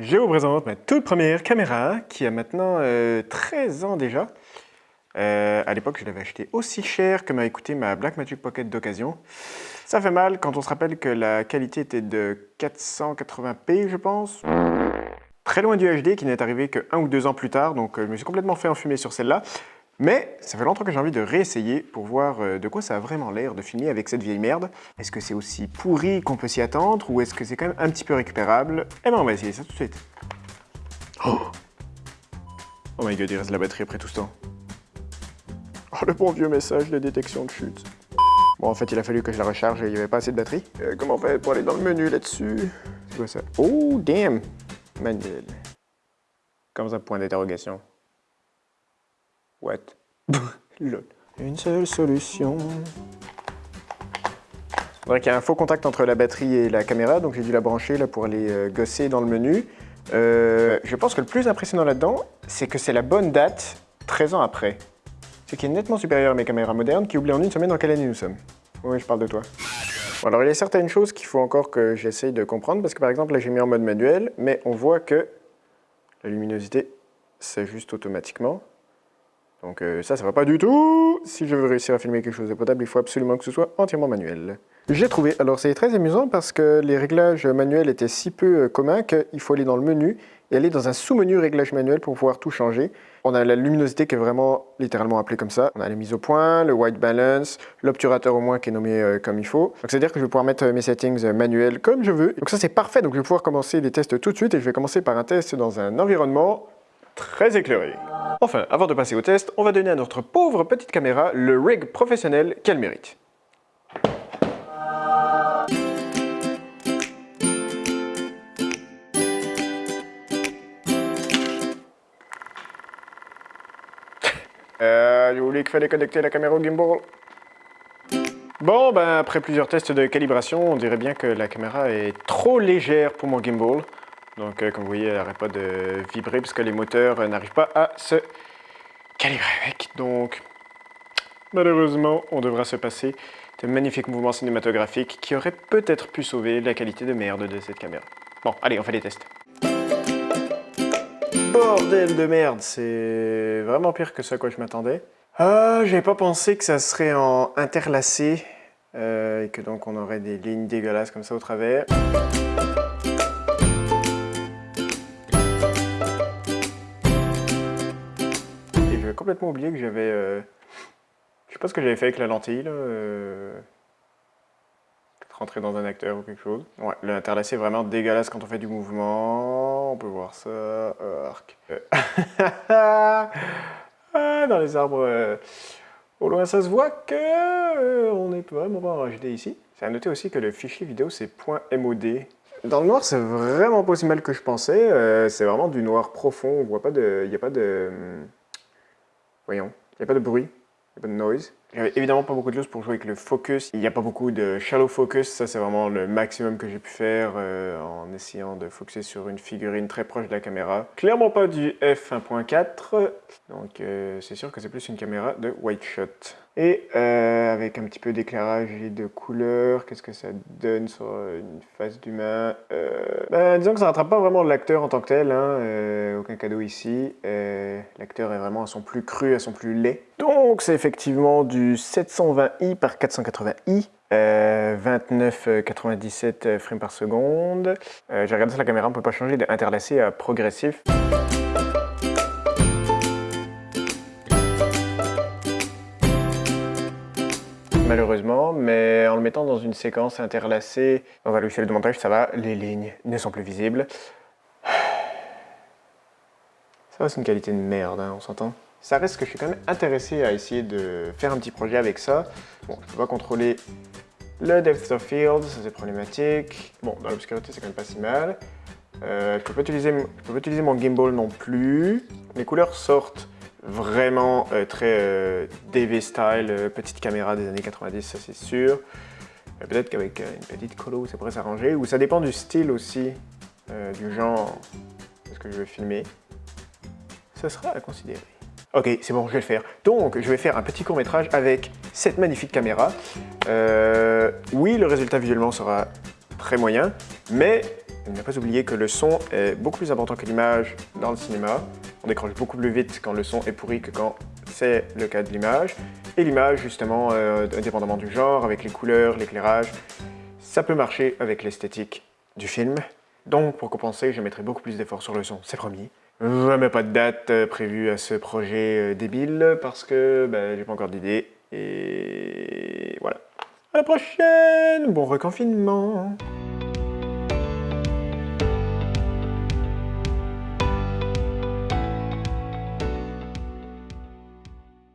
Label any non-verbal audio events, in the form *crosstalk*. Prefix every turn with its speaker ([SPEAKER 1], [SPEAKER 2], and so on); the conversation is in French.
[SPEAKER 1] Je vous présente ma toute première caméra qui a maintenant euh, 13 ans déjà. Euh, à l'époque, je l'avais acheté aussi cher que m'a coûté ma Blackmagic Pocket d'occasion. Ça fait mal quand on se rappelle que la qualité était de 480p, je pense. Très loin du HD qui n'est arrivé que un ou deux ans plus tard, donc euh, je me suis complètement fait enfumer sur celle-là. Mais ça fait longtemps que j'ai envie de réessayer pour voir euh, de quoi ça a vraiment l'air de filmer avec cette vieille merde. Est-ce que c'est aussi pourri qu'on peut s'y attendre ou est-ce que c'est quand même un petit peu récupérable? Eh ben on va essayer ça tout de suite. Oh, oh my god, il reste de la batterie après tout ce temps. Oh le bon vieux message de détection de chute. Bon en fait il a fallu que je la recharge et il n'y avait pas assez de batterie. Euh, comment on fait pour aller dans le menu là-dessus? C'est quoi ça? Oh damn Manuel. Comme ça, point d'interrogation. What? *laughs* Lol. Une seule solution. C'est vrai qu'il y a un faux contact entre la batterie et la caméra, donc j'ai dû la brancher là, pour aller euh, gosser dans le menu. Euh, je pense que le plus impressionnant là-dedans, c'est que c'est la bonne date 13 ans après. Ce qui est nettement supérieur à mes caméras modernes qui oublient en une semaine dans quelle année nous sommes. Oui, je parle de toi. Bon, alors il y a certaines choses qu'il faut encore que j'essaye de comprendre, parce que par exemple là j'ai mis en mode manuel, mais on voit que la luminosité s'ajuste automatiquement. Donc euh, ça, ça va pas du tout Si je veux réussir à filmer quelque chose de potable, il faut absolument que ce soit entièrement manuel. J'ai trouvé, alors c'est très amusant parce que les réglages manuels étaient si peu euh, communs qu'il faut aller dans le menu et aller dans un sous-menu réglage manuel pour pouvoir tout changer. On a la luminosité qui est vraiment littéralement appelée comme ça. On a la mise au point, le white balance, l'obturateur au moins qui est nommé euh, comme il faut. Donc c'est-à-dire que je vais pouvoir mettre mes settings manuels comme je veux. Donc ça c'est parfait, donc je vais pouvoir commencer les tests tout de suite et je vais commencer par un test dans un environnement très éclairé. Enfin, avant de passer au test, on va donner à notre pauvre petite caméra le rig professionnel qu'elle mérite. *laughs* Euh, j'ai qu'il fallait connecter la caméra au gimbal. Bon, ben après plusieurs tests de calibration, on dirait bien que la caméra est trop légère pour mon gimbal. Donc, euh, comme vous voyez, elle n'arrête pas de vibrer parce que les moteurs euh, n'arrivent pas à se calibrer avec. Donc, malheureusement, on devra se passer de magnifiques mouvements cinématographiques qui auraient peut-être pu sauver la qualité de merde de cette caméra. Bon, allez, on fait les tests. Bordel de merde, c'est vraiment pire que ce à quoi je m'attendais. Ah, j'avais pas pensé que ça serait en interlacé euh, et que donc on aurait des lignes dégueulasses comme ça au travers. Complètement oublié que j'avais... Euh... Je sais pas ce que j'avais fait avec la lentille là. Euh... Rentrer dans un acteur ou quelque chose. Ouais, l'interlacé est vraiment dégueulasse quand on fait du mouvement. On peut voir ça. Euh, arc. *laughs* Ah, dans les arbres, euh, au loin, ça se voit que euh, on est vraiment en HD ici. C'est à noter aussi que le fichier vidéo, c'est .mod. Dans le noir, c'est vraiment pas aussi mal que je pensais. Euh, c'est vraiment du noir profond. On voit pas de... Il n'y a pas de... Voyons. Il n'y a pas de bruit. Il pas noise. J'avais évidemment pas beaucoup de choses pour jouer avec le focus. Il n'y a pas beaucoup de shallow focus, ça c'est vraiment le maximum que j'ai pu faire euh, en essayant de focuser sur une figurine très proche de la caméra. Clairement pas du f1.4, donc euh, c'est sûr que c'est plus une caméra de white shot. Et euh, avec un petit peu d'éclairage et de couleur, qu'est-ce que ça donne sur une face d'humain? Ben, Disons que ça rattrape pas vraiment l'acteur en tant que tel, hein, aucun cadeau ici. l'acteur est vraiment à son plus cru, à son plus laid. Donc c'est effectivement du 720i par 480i, 29,97 frames par seconde. Euh, J'ai regardé sur la caméra, on ne peut pas changer d'interlacé à progressif. Malheureusement, mais en le mettant dans une séquence interlacée dans un logiciel de montage, ça va, les lignes ne sont plus visibles. Ça va, c'est une qualité de merde, hein, on s'entend? Ça reste que je suis quand même intéressé à essayer de faire un petit projet avec ça. Bon, je peux pas contrôler le depth of field, ça c'est problématique. Bon, dans l'obscurité c'est quand même pas si mal. Euh, je peux pas utiliser, peux pas utiliser mon gimbal non plus. Les couleurs sortent vraiment euh, très euh, DV style, petite caméra des années 90, ça c'est sûr. Peut-être qu'avec une petite colo ça pourrait s'arranger, ou ça dépend du style aussi, du genre de ce que je veux filmer. Ça sera à considérer. Ok, c'est bon, je vais le faire. Donc, je vais faire un petit court-métrage avec cette magnifique caméra. Euh, oui, le résultat visuellement sera très moyen, mais Ne pas oublier que le son est beaucoup plus important que l'image dans le cinéma. On décroche beaucoup plus vite quand le son est pourri que quand c'est le cas de l'image. Et l'image, justement, euh, indépendamment du genre, avec les couleurs, l'éclairage, ça peut marcher avec l'esthétique du film. Donc, pour compenser, je mettrai beaucoup plus d'efforts sur le son, c'est promis. Mets pas de date euh, prévue à ce projet euh, débile parce que ben, j'ai pas encore d'idée. Et voilà. À la prochaine Bon reconfinement